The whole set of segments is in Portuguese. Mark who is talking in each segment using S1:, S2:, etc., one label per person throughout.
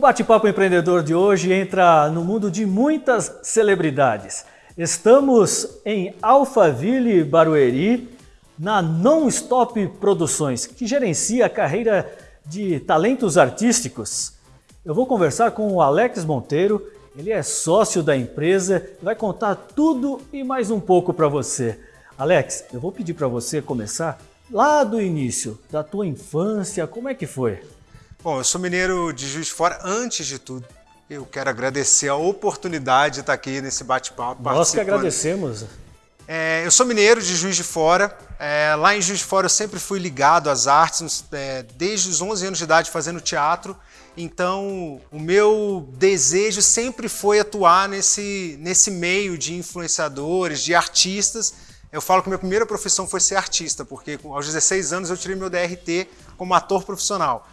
S1: Bate-Papo Empreendedor de hoje entra no mundo de muitas celebridades. Estamos em Alphaville, Barueri, na Non-Stop Produções, que gerencia a carreira de talentos artísticos. Eu vou conversar com o Alex Monteiro, ele é sócio da empresa e vai contar tudo e mais um pouco para você. Alex, eu vou pedir para você começar lá do início, da tua infância, como é que foi?
S2: Bom, eu sou mineiro de Juiz de Fora. Antes de tudo, eu quero agradecer a oportunidade de estar aqui nesse bate-papo.
S1: Nós que agradecemos.
S2: É, eu sou mineiro de Juiz de Fora. É, lá em Juiz de Fora eu sempre fui ligado às artes, é, desde os 11 anos de idade fazendo teatro. Então, o meu desejo sempre foi atuar nesse, nesse meio de influenciadores, de artistas. Eu falo que minha primeira profissão foi ser artista, porque aos 16 anos eu tirei meu DRT como ator profissional.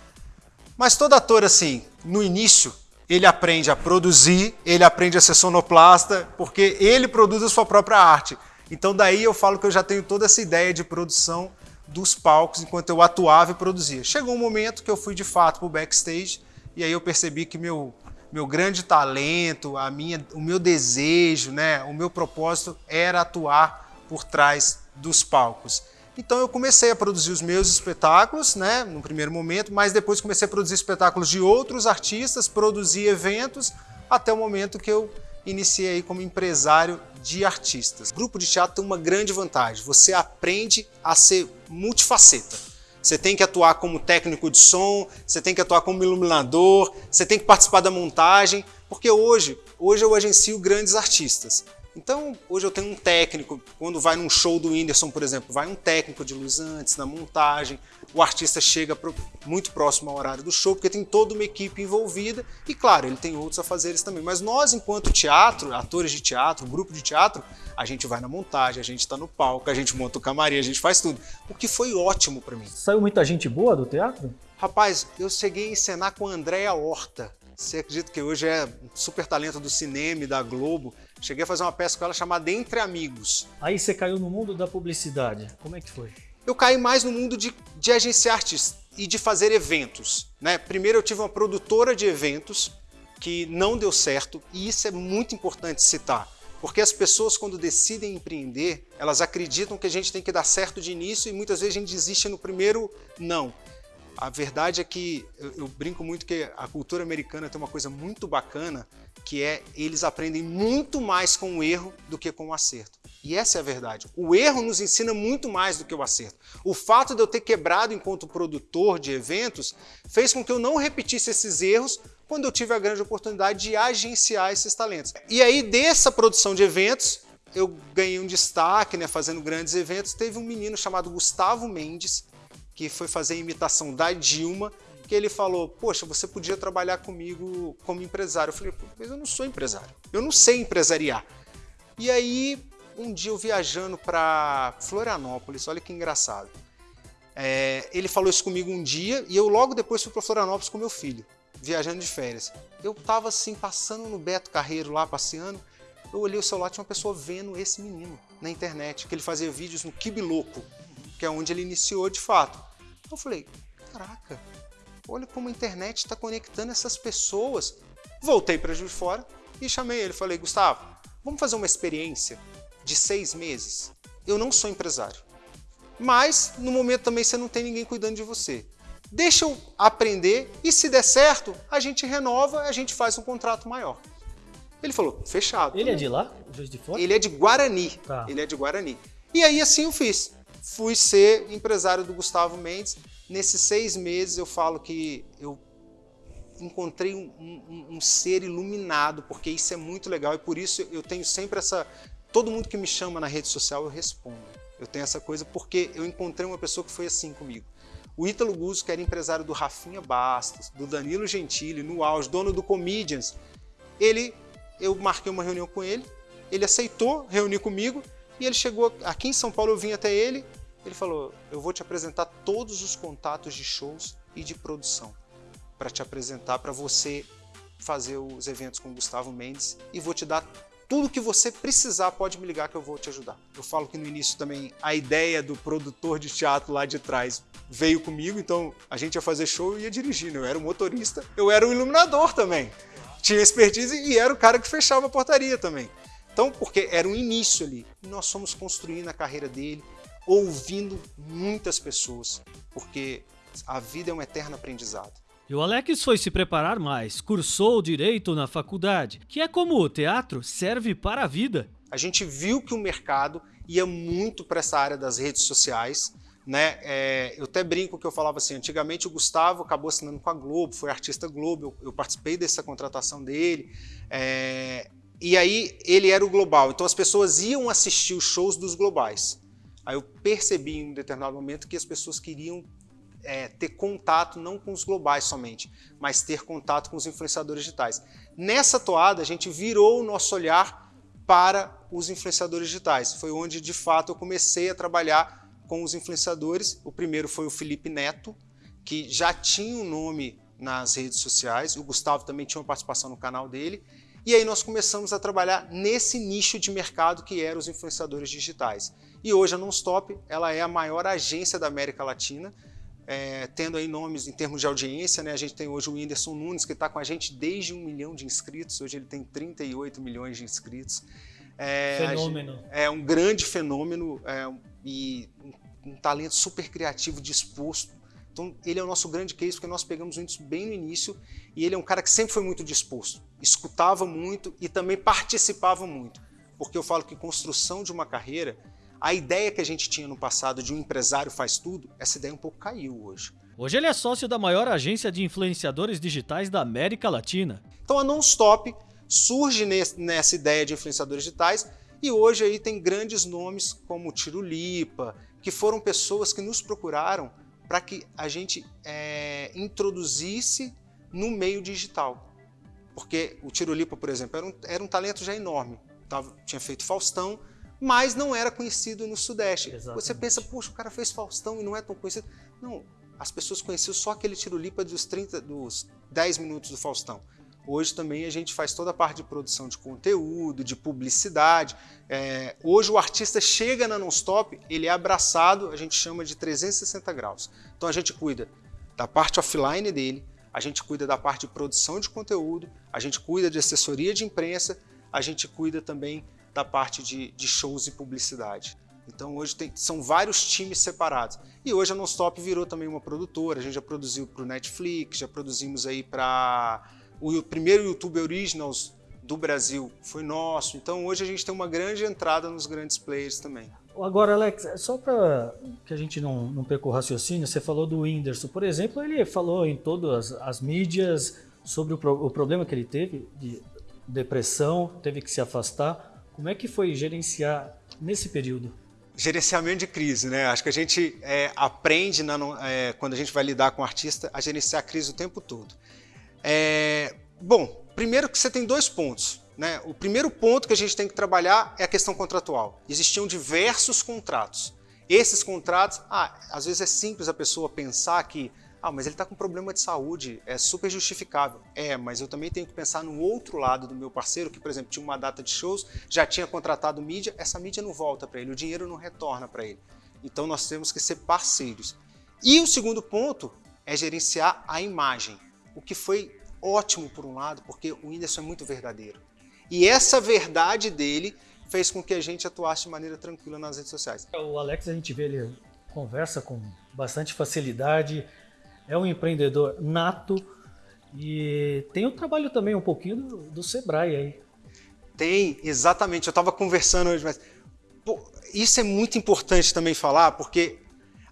S2: Mas todo ator, assim, no início, ele aprende a produzir, ele aprende a ser sonoplasta, porque ele produz a sua própria arte. Então daí eu falo que eu já tenho toda essa ideia de produção dos palcos enquanto eu atuava e produzia. Chegou um momento que eu fui de fato para o backstage e aí eu percebi que meu, meu grande talento, a minha, o meu desejo, né, o meu propósito era atuar por trás dos palcos. Então eu comecei a produzir os meus espetáculos, né, no primeiro momento, mas depois comecei a produzir espetáculos de outros artistas, produzir eventos, até o momento que eu iniciei como empresário de artistas. O grupo de teatro tem uma grande vantagem, você aprende a ser multifaceta. Você tem que atuar como técnico de som, você tem que atuar como iluminador, você tem que participar da montagem, porque hoje, hoje eu agencio grandes artistas. Então, hoje eu tenho um técnico, quando vai num show do Whindersson, por exemplo, vai um técnico de luz antes, na montagem, o artista chega muito próximo ao horário do show, porque tem toda uma equipe envolvida, e claro, ele tem outros afazeres também. Mas nós, enquanto teatro, atores de teatro, grupo de teatro, a gente vai na montagem, a gente está no palco, a gente monta o camarim, a gente faz tudo. O que foi ótimo para mim.
S1: Saiu muita gente boa do teatro?
S2: Rapaz, eu cheguei a encenar com a Andréa Horta. Você acredita que hoje é um super talento do cinema e da Globo? Cheguei a fazer uma peça com ela chamada Entre Amigos.
S1: Aí você caiu no mundo da publicidade. Como é que foi?
S2: Eu caí mais no mundo de, de agenciar artistas e de fazer eventos. Né? Primeiro eu tive uma produtora de eventos que não deu certo e isso é muito importante citar. Porque as pessoas, quando decidem empreender, elas acreditam que a gente tem que dar certo de início e muitas vezes a gente desiste no primeiro não. A verdade é que eu, eu, brinco muito que a cultura americana tem uma coisa muito bacana, que é eles aprendem muito mais com o erro do que com o acerto. E essa é a verdade. O erro nos ensina muito mais do que o acerto. O fato de eu ter quebrado enquanto produtor de eventos fez com que eu não repetisse esses erros quando eu tive a grande oportunidade de agenciar esses talentos. E aí, dessa produção de eventos, eu ganhei um destaque, né, fazendo grandes eventos. Teve um menino chamado Gustavo Mendes, que foi fazer a imitação da Dilma, que ele falou, poxa, você podia trabalhar comigo como empresário. Eu falei, mas eu não sou empresário, eu não sei empresariar. E aí, um dia eu viajando para Florianópolis, olha que engraçado. É, ele falou isso comigo um dia e eu logo depois fui para Florianópolis com meu filho, viajando de férias. Eu estava assim, passando no Beto Carreiro lá, passeando, eu olhei o celular, tinha uma pessoa vendo esse menino na internet, que ele fazia vídeos no Kibiloco, que é onde ele iniciou de fato. Eu falei, caraca, olha como a internet está conectando essas pessoas. Voltei para Juiz de Fora e chamei ele. Falei, Gustavo, vamos fazer uma experiência de seis meses? Eu não sou empresário, mas no momento também você não tem ninguém cuidando de você. Deixa eu aprender e se der certo, a gente renova, a gente faz um contrato maior. Ele falou, fechado.
S1: Ele é de lá? Juiz de Fora?
S2: Ele é de Guarani. Tá. Ele é de Guarani. E aí assim eu fiz fui ser empresário do Gustavo Mendes. Nesses seis meses eu falo que eu encontrei um, um, um, ser iluminado, porque isso é muito legal e por isso eu tenho sempre essa... Todo mundo que me chama na rede social eu respondo. Eu tenho essa coisa porque eu encontrei uma pessoa que foi assim comigo. O Ítalo Guzzo, que era empresário do Rafinha Bastos, do Danilo Gentili, no auge, dono do Comedians, ele, eu marquei uma reunião com ele, ele aceitou reunir comigo e ele chegou aqui em São Paulo, eu vim até ele, ele falou, eu vou te apresentar todos os contatos de shows e de produção para te apresentar, para você fazer os eventos com o Gustavo Mendes e vou te dar tudo que você precisar pode me ligar que eu vou te ajudar. Eu falo que no início também a ideia do produtor de teatro lá de trás veio comigo, então a gente ia fazer show e ia dirigindo. Eu era o motorista, eu era o iluminador também. Tinha expertise e era o cara que fechava a portaria também. Então, porque era um início ali. E nós fomos construindo a carreira dele, ouvindo muitas pessoas, porque a vida é um eterno aprendizado.
S1: E o Alex foi se preparar mais, cursou direito na faculdade, que é como o teatro serve para a vida.
S2: A gente viu que o mercado ia muito para essa área das redes sociais. Né? É, eu até brinco que eu falava assim, antigamente o Gustavo acabou assinando com a Globo, foi artista Globo, eu, eu participei dessa contratação dele. É, e aí ele era o global, então as pessoas iam assistir os shows dos globais. Aí eu percebi em um determinado momento que as pessoas queriam é, ter contato não com os globais somente, mas ter contato com os influenciadores digitais. Nessa toada, a gente virou o nosso olhar para os influenciadores digitais. Foi onde, de fato, eu comecei a trabalhar com os influenciadores. O primeiro foi o Felipe Neto, que já tinha um nome nas redes sociais. O Gustavo também tinha uma participação no canal dele. E aí nós começamos a trabalhar nesse nicho de mercado que eram os influenciadores digitais. E hoje a Nonstop ela é a maior agência da América Latina é, tendo aí nomes em termos de audiência, né? A gente tem hoje o Whindersson Nunes, que está com a gente desde um milhão de inscritos, hoje ele tem 38 milhões de inscritos.
S1: É, fenômeno.
S2: É um grande fenômeno é, e um, um, talento super criativo, disposto. Então, ele é o nosso grande case, porque nós pegamos isso bem no início e ele é um cara que sempre foi muito disposto, escutava muito e também participava muito. Porque eu falo que construção de uma carreira a ideia que a gente tinha no passado de um empresário faz tudo, essa ideia um pouco caiu hoje.
S1: Hoje ele é sócio da maior agência de influenciadores digitais da América Latina.
S2: Então a Nonstop surge nessa ideia de influenciadores digitais e hoje aí tem grandes nomes como Tiro Lipa, que foram pessoas que nos procuraram para que a gente é, introduzisse no meio digital. Porque o Tiro Lipa, por exemplo, era um, era um talento já enorme. Tava, tinha feito Faustão, mas não era conhecido no Sudeste. Exatamente. Você pensa, poxa, o cara fez Faustão e não é tão conhecido. Não, as pessoas conheciam só aquele tiro-lipa dos 30, dos 10 minutos do Faustão. Hoje também a gente faz toda a parte de produção de conteúdo, de publicidade. É, hoje o artista chega na Nonstop, ele é abraçado, a gente chama de 360 graus. Então a gente cuida da parte offline dele, a gente cuida da parte de produção de conteúdo, a gente cuida de assessoria de imprensa, a gente cuida também da parte de, de shows e publicidade. Então hoje tem, são vários times separados. E hoje a Nonstop virou também uma produtora, a gente já produziu para o Netflix, já produzimos aí para o primeiro YouTube Originals do Brasil foi nosso. Então hoje a gente tem uma grande entrada nos grandes players também.
S1: Agora, Alex, só para que a gente não, não perca o raciocínio, você falou do Whindersson, por exemplo, ele falou em todas as mídias sobre o, pro, o problema que ele teve de depressão, teve que se afastar. Como é que foi gerenciar nesse período?
S2: Gerenciamento de crise, né? Acho que a gente é, aprende, na, é, quando a gente vai lidar com o artista, a gerenciar a crise o tempo todo. É, bom, primeiro que você tem dois pontos. Né? O primeiro ponto que a gente tem que trabalhar é a questão contratual. Existiam diversos contratos. Esses contratos, ah, às vezes é simples a pessoa pensar que ah, mas ele está com problema de saúde, é super justificável. É, mas eu também tenho que pensar no outro lado do meu parceiro, que, por exemplo, tinha uma data de shows, já tinha contratado mídia, essa mídia não volta para ele, o dinheiro não retorna para ele. Então nós temos que ser parceiros. E o segundo ponto é gerenciar a imagem, o que foi ótimo por um lado, porque o Whindersson é muito verdadeiro. E essa verdade dele fez com que a gente atuasse de maneira tranquila nas redes sociais.
S1: O Alex, a gente vê ele conversa com bastante facilidade, é um empreendedor nato e tem o trabalho também um pouquinho do, do Sebrae aí.
S2: Tem, exatamente. Eu estava conversando hoje, mas pô, isso é muito importante também falar, porque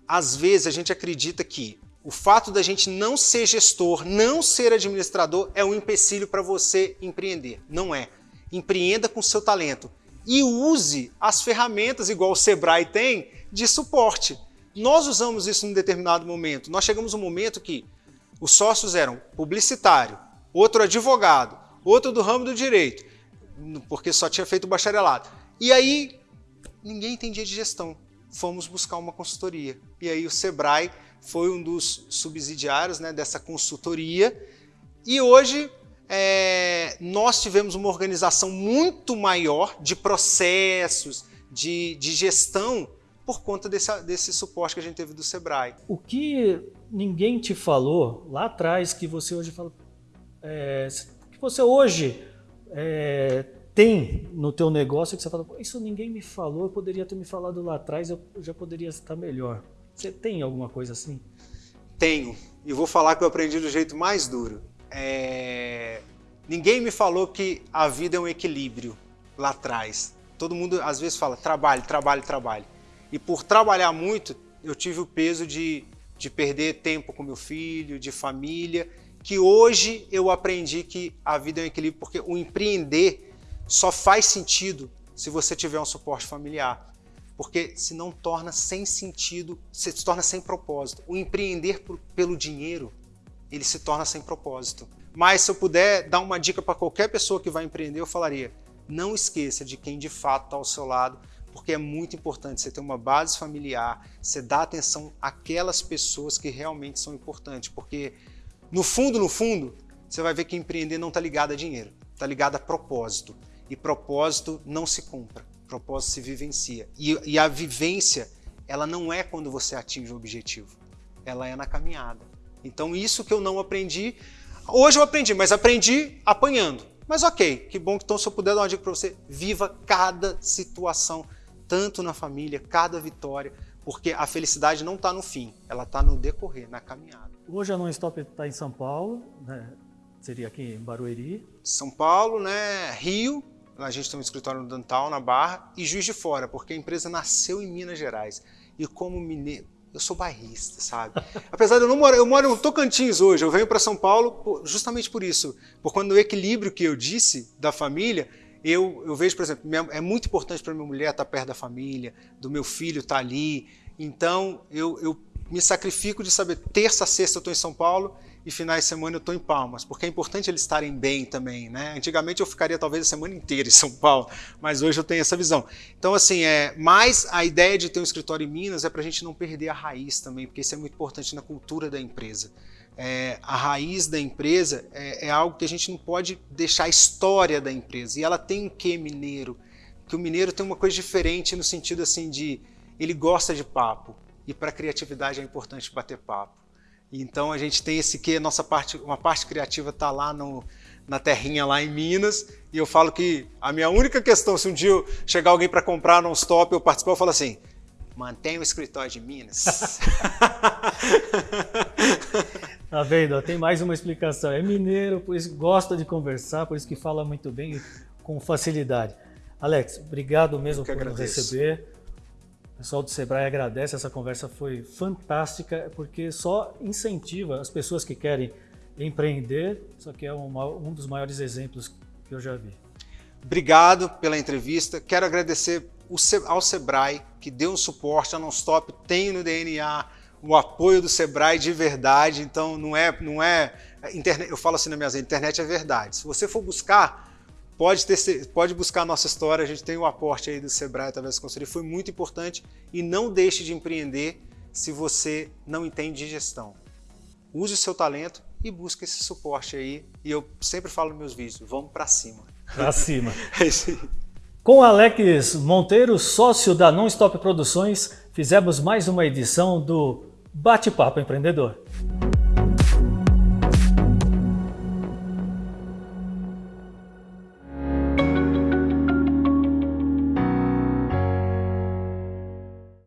S2: às vezes a gente acredita que o fato da gente não ser gestor, não ser administrador, é um empecilho para você empreender. Não é. Empreenda com seu talento e use as ferramentas, igual o Sebrae tem, de suporte. Nós usamos isso em determinado momento. Nós chegamos um momento que os sócios eram publicitário, outro advogado, outro do ramo do direito, porque só tinha feito bacharelado. E aí ninguém entendia de gestão. Fomos buscar uma consultoria. E aí o Sebrae foi um dos subsidiários né, dessa consultoria. E hoje é, nós tivemos uma organização muito maior de processos, de, de gestão, por conta desse, desse suporte que a gente teve do Sebrae.
S1: O que ninguém te falou lá atrás que você hoje fala, é, que você hoje é, tem no teu negócio que você fala, isso ninguém me falou, eu poderia ter me falado lá atrás, eu já poderia estar melhor. Você tem alguma coisa assim?
S2: Tenho. E vou falar que eu aprendi do jeito mais duro. É... Ninguém me falou que a vida é um equilíbrio lá atrás. Todo mundo às vezes fala trabalho, trabalho, trabalho. E por trabalhar muito, eu tive o peso de, de perder tempo com meu filho, de família, que hoje eu aprendi que a vida é um equilíbrio, porque o empreender só faz sentido se você tiver um suporte familiar. Porque se não torna sem sentido, se torna sem propósito. O empreender por, pelo dinheiro, ele se torna sem propósito. Mas se eu puder dar uma dica para qualquer pessoa que vai empreender, eu falaria: não esqueça de quem de fato está ao seu lado, porque é muito importante você ter uma base familiar, você dar atenção àquelas pessoas que realmente são importantes, porque no fundo, no fundo, você vai ver que empreender não está ligado a dinheiro, está ligado a propósito. E propósito não se compra, propósito se vivencia. E, e a vivência, ela não é quando você atinge o objetivo, ela é na caminhada. Então isso que eu não aprendi, hoje eu aprendi, mas aprendi apanhando. Mas ok, que bom que então se eu puder dar uma dica para você, viva cada situação, tanto na família, cada vitória, porque a felicidade não está no fim, ela está no decorrer, na caminhada.
S1: Hoje a Non-Stop está em São Paulo, né? seria aqui em Barueri.
S2: São Paulo, né? Rio, a gente tem um escritório no Dantal, na Barra, e Juiz de Fora, porque a empresa nasceu em Minas Gerais. E como mineiro, eu sou bairrista, sabe? Apesar de eu não morar, eu moro em Tocantins hoje, eu venho para São Paulo justamente por isso, por quando o equilíbrio que eu disse da família, eu, eu vejo, por exemplo, minha, é muito importante para minha mulher estar perto da família, do meu filho estar ali, então eu, eu me sacrifico de saber terça, sexta eu estou em São Paulo e finais de semana eu estou em Palmas, porque é importante eles estarem bem também, né? Antigamente eu ficaria talvez a semana inteira em São Paulo, mas hoje eu tenho essa visão. Então, assim, é, mais a ideia de ter um escritório em Minas é para a gente não perder a raiz também, porque isso é muito importante na cultura da empresa. É, a raiz da empresa é, é, algo que a gente não pode deixar a história da empresa, e ela tem um quê mineiro, que o mineiro tem uma coisa diferente no sentido assim de ele gosta de papo, e para a criatividade é importante bater papo. Então a gente tem esse que nossa parte, uma parte criativa está lá no, na terrinha lá em Minas. E eu falo que a minha única questão, se um dia chegar alguém para comprar no stop eu participar, eu falo assim: mantenha o escritório de Minas.
S1: tá vendo? Tem mais uma explicação. É mineiro, por isso gosta de conversar, por isso que fala muito bem com facilidade. Alex, obrigado mesmo por nos receber. O pessoal do Sebrae agradece, essa conversa foi fantástica, porque só incentiva as pessoas que querem empreender, isso aqui é uma, um dos maiores exemplos que eu já vi.
S2: Obrigado pela entrevista, quero agradecer ao Sebrae, que deu um suporte, a Nonstop tem no DNA o apoio do Sebrae de verdade, então não é, não é, internet, eu falo assim na minha internet é verdade. Se você for buscar, Pode, ter, pode buscar a nossa história, a gente tem o aporte aí do Sebrae através da consultoria, foi muito importante e não deixe de empreender se você não entende de gestão. Use o seu talento e busque esse suporte aí. E eu sempre falo nos meus vídeos, vamos para cima.
S1: Para cima. é isso aí. Com Alex Monteiro, sócio da Non Stop Produções, fizemos mais uma edição do Bate-Papo Empreendedor.